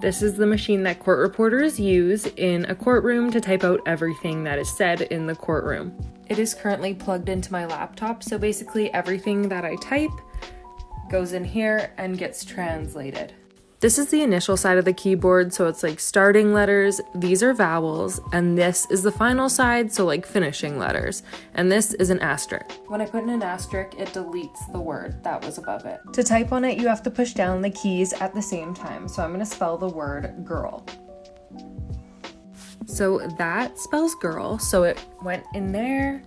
This is the machine that court reporters use in a courtroom to type out everything that is said in the courtroom. It is currently plugged into my laptop, so basically everything that I type goes in here and gets translated. This is the initial side of the keyboard, so it's like starting letters, these are vowels, and this is the final side, so like finishing letters, and this is an asterisk. When I put in an asterisk, it deletes the word that was above it. To type on it, you have to push down the keys at the same time, so I'm gonna spell the word girl. So that spells girl, so it went in there,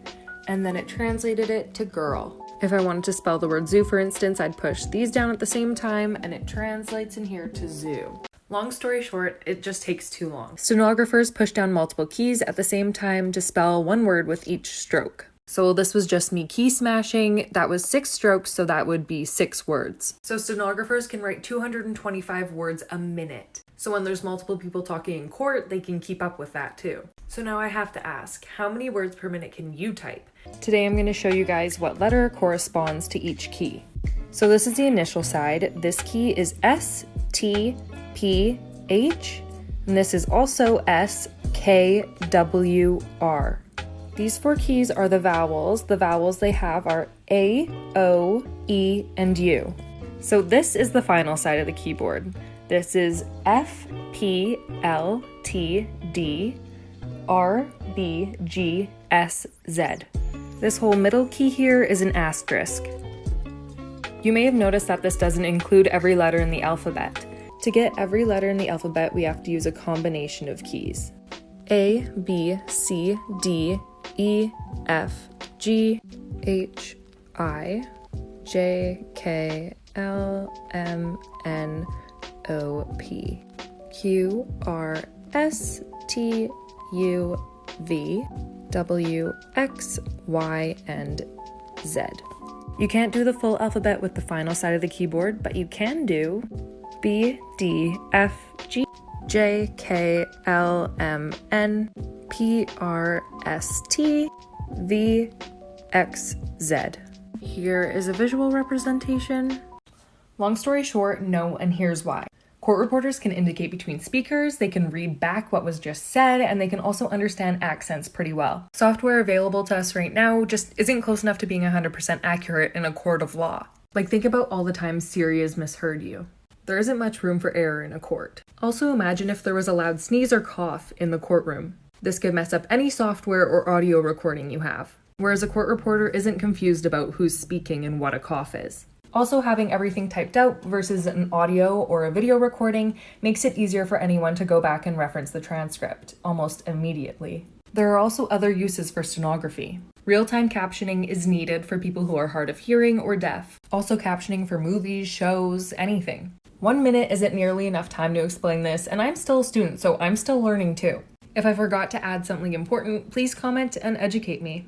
and then it translated it to girl. If I wanted to spell the word zoo, for instance, I'd push these down at the same time and it translates in here to zoo. Long story short, it just takes too long. Stenographers push down multiple keys at the same time to spell one word with each stroke. So this was just me key smashing. That was six strokes, so that would be six words. So stenographers can write 225 words a minute. So when there's multiple people talking in court, they can keep up with that too. So now I have to ask, how many words per minute can you type? Today I'm going to show you guys what letter corresponds to each key. So this is the initial side. This key is S, T, P, H, and this is also S, K, W, R. These four keys are the vowels. The vowels they have are A, O, E, and U. So this is the final side of the keyboard. This is F, P, L, T, D, R, B, G, S, Z. This whole middle key here is an asterisk. You may have noticed that this doesn't include every letter in the alphabet. To get every letter in the alphabet, we have to use a combination of keys. A, B, C, D, E, F, G, H, I, J, K, L, M, N, O, P, Q, R, S, T, U, V, W, X, Y, and Z. You can't do the full alphabet with the final side of the keyboard, but you can do B, D, F, G, J, K, L, M, N, P, R, S, T, V, X, Z. Here is a visual representation. Long story short, no, and here's why. Court reporters can indicate between speakers, they can read back what was just said, and they can also understand accents pretty well. Software available to us right now just isn't close enough to being 100% accurate in a court of law. Like, think about all the times Siri has misheard you. There isn't much room for error in a court. Also, imagine if there was a loud sneeze or cough in the courtroom. This could mess up any software or audio recording you have. Whereas a court reporter isn't confused about who's speaking and what a cough is. Also, having everything typed out versus an audio or a video recording makes it easier for anyone to go back and reference the transcript almost immediately. There are also other uses for stenography. Real time captioning is needed for people who are hard of hearing or deaf. Also, captioning for movies, shows, anything. One minute isn't nearly enough time to explain this, and I'm still a student, so I'm still learning too. If I forgot to add something important, please comment and educate me.